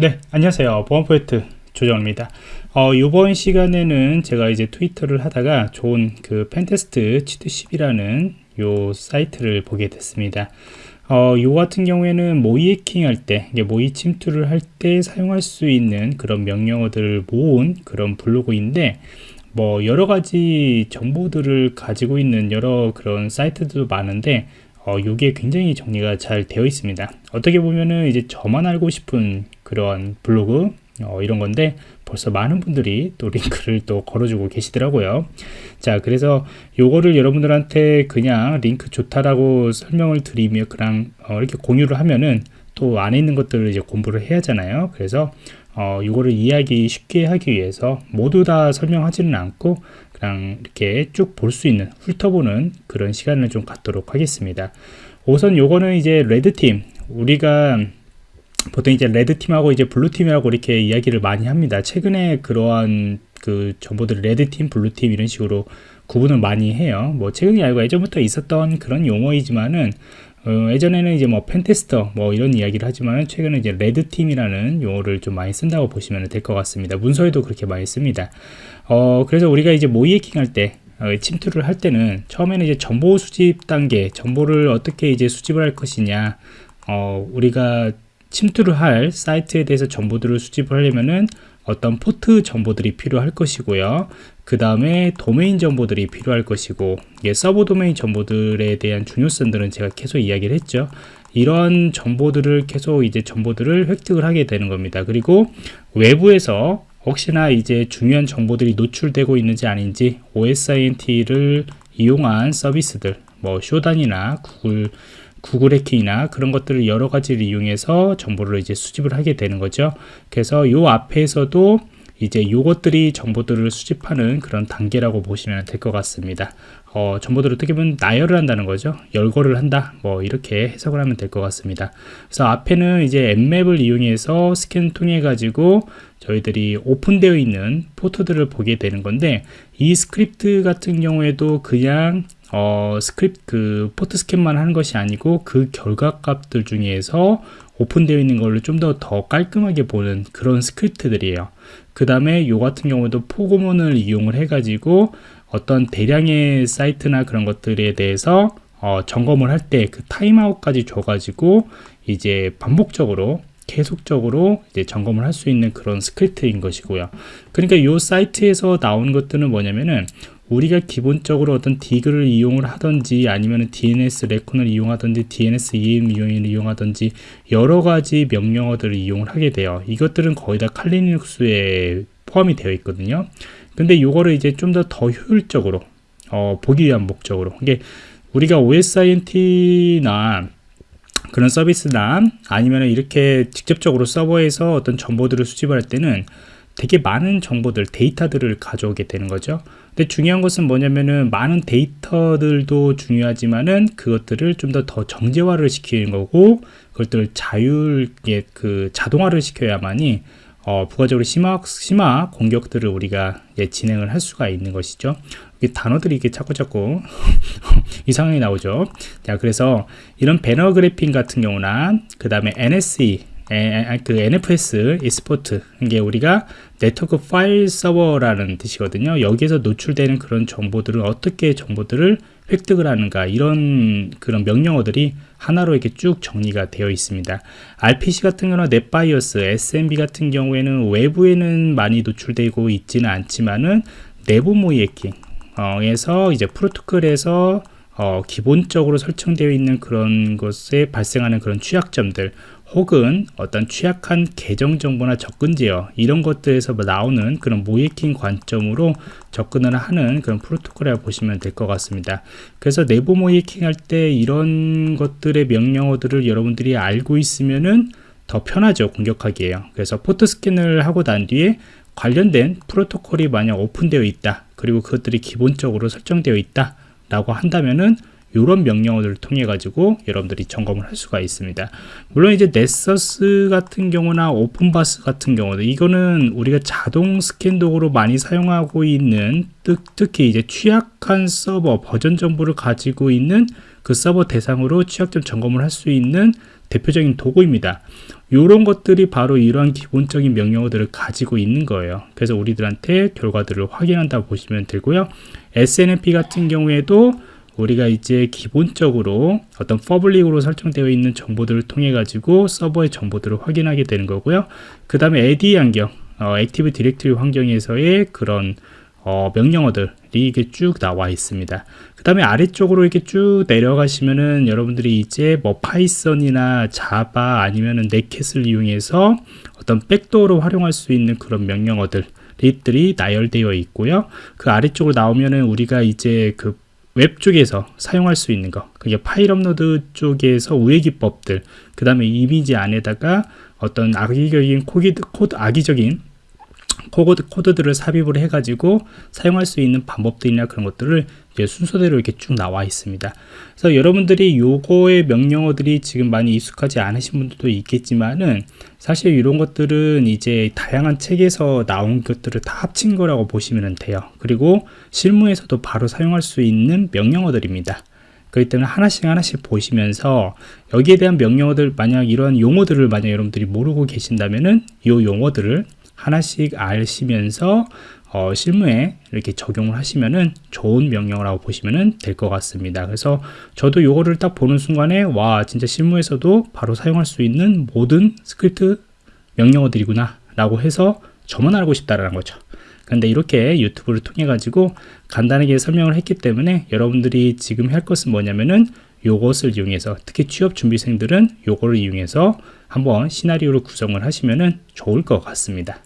네 안녕하세요. 보안프로젝트 조정원입니다. 어, 이번 시간에는 제가 이제 트위터를 하다가 좋은 그 pentest cheat sheet이라는 요 사이트를 보게 됐습니다. 어, 요 같은 경우에는 모의 해킹 할 때, 모의 침투를 할 때 사용할 수 있는 그런 명령어들을 모은 그런 블로그인데, 뭐, 여러 가지 정보들을 가지고 있는 여러 그런 사이트들도 많은데, 어, 요게 굉장히 정리가 잘 되어 있습니다. 어떻게 보면은 이제 저만 알고 싶은 그런 블로그, 어, 이런 건데 벌써 많은 분들이 또 링크를 또 걸어주고 계시더라고요 자 그래서 요거를 여러분들한테 그냥 링크 좋다라고 설명을 드리며 그냥 어, 이렇게 공유를 하면은 또 안에 있는 것들을 이제 공부를 해야 하잖아요 그래서 어, 이거를 이해하기 쉽게 하기 위해서 모두 다 설명하지는 않고 그냥 이렇게 쭉 볼 수 있는 훑어보는 그런 시간을 좀 갖도록 하겠습니다 우선 요거는 이제 레드팀 우리가 보통 이제 레드팀하고 이제 블루팀이라고 이렇게 이야기를 많이 합니다. 최근에 그러한 그 정보들을 red team, blue team 이런 식으로 구분을 많이 해요. 뭐 최근이 아니고 예전부터 있었던 그런 용어이지만은 어, 예전에는 이제 뭐 pentester 뭐 이런 이야기를 하지만 최근에 이제 red team이라는 용어를 좀 많이 쓴다고 보시면 될 것 같습니다. 문서에도 그렇게 많이 씁니다. 어, 그래서 우리가 이제 모의 해킹 할때 어, 침투를 할 때는 처음에는 이제 정보 수집 단계, 정보를 어떻게 이제 수집을 할 것이냐, 어, 우리가 침투를 할 사이트에 대해서 정보들을 수집을 하려면은 어떤 포트 정보들이 필요할 것이고요. 그 다음에 도메인 정보들이 필요할 것이고 예, 서버 도메인 정보들에 대한 중요성들은 제가 계속 이야기를 했죠. 이런 정보들을 계속 이제 정보들을 획득을 하게 되는 겁니다. 그리고 외부에서 혹시나 이제 중요한 정보들이 노출되고 있는지 아닌지 OSINT를 이용한 서비스들 뭐 쇼단이나 구글 구글 해킹이나 그런 것들을 여러 가지를 이용해서 정보를 이제 수집을 하게 되는 거죠. 그래서 요 앞에서도 이제 요것들이 정보들을 수집하는 그런 단계라고 보시면 될 것 같습니다. 어, 정보들을 어떻게 보면 나열을 한다는 거죠. 열거를 한다. 뭐 이렇게 해석을 하면 될 것 같습니다. 그래서 앞에는 이제 앱맵을 이용해서 스캔 통해 가지고 저희들이 오픈되어 있는 포트들을 보게 되는 건데 이 스크립트 같은 경우에도 그냥 어, 스크립트 그 port scan만 하는 것이 아니고 그 결과 값들 중에서 오픈되어 있는 걸로 좀 더 더 깔끔하게 보는 그런 스크립트들이에요. 그 다음에 요 같은 경우도 포고문을 이용을 해 가지고 어떤 대량의 사이트나 그런 것들에 대해서 어, 점검을 할 때 그 타임아웃까지 줘가지고 이제 반복적으로 계속적으로 이제 점검을 할 수 있는 그런 스크립트인 것이고요. 그러니까 이 사이트에서 나온 것들은 뭐냐면은 우리가 기본적으로 어떤 디그를 이용을 하든지 아니면 DNS 레콘을 이용하든지 DNS EM 이용을 이용하든지 여러 가지 명령어들을 이용을 하게 돼요. 이것들은 거의 다 칼리눅스에 포함이 되어 있거든요. 근데 이거를 이제 좀더더 효율적으로 어, 보기 위한 목적으로 이게 우리가 OSINT나 그런 서비스나 아니면 이렇게 직접적으로 서버에서 어떤 정보들을 수집할 을 때는 되게 많은 정보들, 데이터들을 가져오게 되는 거죠. 근데 중요한 것은 뭐냐면은 많은 데이터들도 중요하지만은 그것들을 좀 더 더 정제화를 시키는 거고 그것들을 자율게 그 자동화를 시켜야만이 어, 부가적으로 심화, 심화 공격들을 우리가 예, 진행을 할 수가 있는 것이죠. 단어들이 이게 자꾸 자꾸 이상하게 나오죠. 자, 그래서 이런 배너 그래핑 같은 경우나 그 다음에 NSE 그 NFS export. 이게 우리가 네트워크 파일 서버라는 뜻이거든요. 여기에서 노출되는 그런 정보들을 어떻게 정보들을 획득을 하는가 이런 그런 명령어들이 하나로 이렇게 쭉 정리가 되어 있습니다. RPC 같은 경우는 NetBIOS SMB 같은 경우에는 외부에는 많이 노출되고 있지는 않지만은 내부 모의 해킹에서 이제 프로토콜에서 어, 기본적으로 설정되어 있는 그런 것에 발생하는 그런 취약점들 혹은 어떤 취약한 계정 정보나 접근 제어 이런 것들에서 나오는 그런 모이킹 관점으로 접근을 하는 그런 프로토콜이라고 보시면 될 것 같습니다. 그래서 내부 모이킹 할 때 이런 것들의 명령어들을 여러분들이 알고 있으면은 더 편하죠 공격하기에요. 그래서 포트 스캔을 하고 난 뒤에 관련된 프로토콜이 만약 오픈되어 있다 그리고 그것들이 기본적으로 설정되어 있다 라고 한다면은 이런 명령어들을 통해 가지고 여러분들이 점검을 할 수가 있습니다 물론 이제 Nessus 같은 경우나 OpenVAS 같은 경우도 이거는 우리가 자동 스캔 도구로 많이 사용하고 있는 특히 이제 취약한 서버 버전 정보를 가지고 있는 그 서버 대상으로 취약점 점검을 할 수 있는 대표적인 도구입니다. 이런 것들이 바로 이러한 기본적인 명령어들을 가지고 있는 거예요. 그래서 우리들한테 결과들을 확인한다고 보시면 되고요. SNMP 같은 경우에도 우리가 이제 기본적으로 어떤 public으로 설정되어 있는 정보들을 통해 가지고 서버의 정보들을 확인하게 되는 거고요. 그 다음에 AD 환경, 어, Active Directory 환경에서의 그런 어, 명령어들이 이게 쭉 나와 있습니다. 그 다음에 아래쪽으로 이렇게 쭉 내려가시면은 여러분들이 이제 뭐 Python이나 Java 아니면은 Netcat을 이용해서 어떤 backdoor로 활용할 수 있는 그런 명령어들 들이 나열되어 있고요. 그 아래쪽으로 나오면은 우리가 이제 그 웹 쪽에서 사용할 수 있는 거 그게 파일 업로드 쪽에서 우회 기법들 그 다음에 이미지 안에다가 어떤 악의적인 코드, 코드 악의적인 코드, 코드들을 삽입을 해가지고 사용할 수 있는 방법들이나 그런 것들을 순서대로 이렇게 쭉 나와 있습니다. 그래서 여러분들이 요거의 명령어들이 지금 많이 익숙하지 않으신 분들도 있겠지만은 사실 이런 것들은 이제 다양한 책에서 나온 것들을 다 합친 거라고 보시면 돼요. 그리고 실무에서도 바로 사용할 수 있는 명령어들입니다. 그렇기 때문에 하나씩 하나씩 보시면서 여기에 대한 명령어들 만약 이런 용어들을 만약 여러분들이 모르고 계신다면은 이 용어들을 하나씩 아시면서 어, 실무에 이렇게 적용을 하시면은 좋은 명령어라고 보시면 될것 같습니다. 그래서 저도 요거를 딱 보는 순간에 와 진짜 실무에서도 바로 사용할 수 있는 모든 스크립트 명령어들이구나 라고 해서 저만 알고 싶다라는 거죠. 근데 이렇게 유튜브를 통해 가지고 간단하게 설명을 했기 때문에 여러분들이 지금 할 것은 뭐냐면은 요것을 이용해서 특히 취업 준비생들은 요거를 이용해서 한번 시나리오를 구성을 하시면은 좋을 것 같습니다.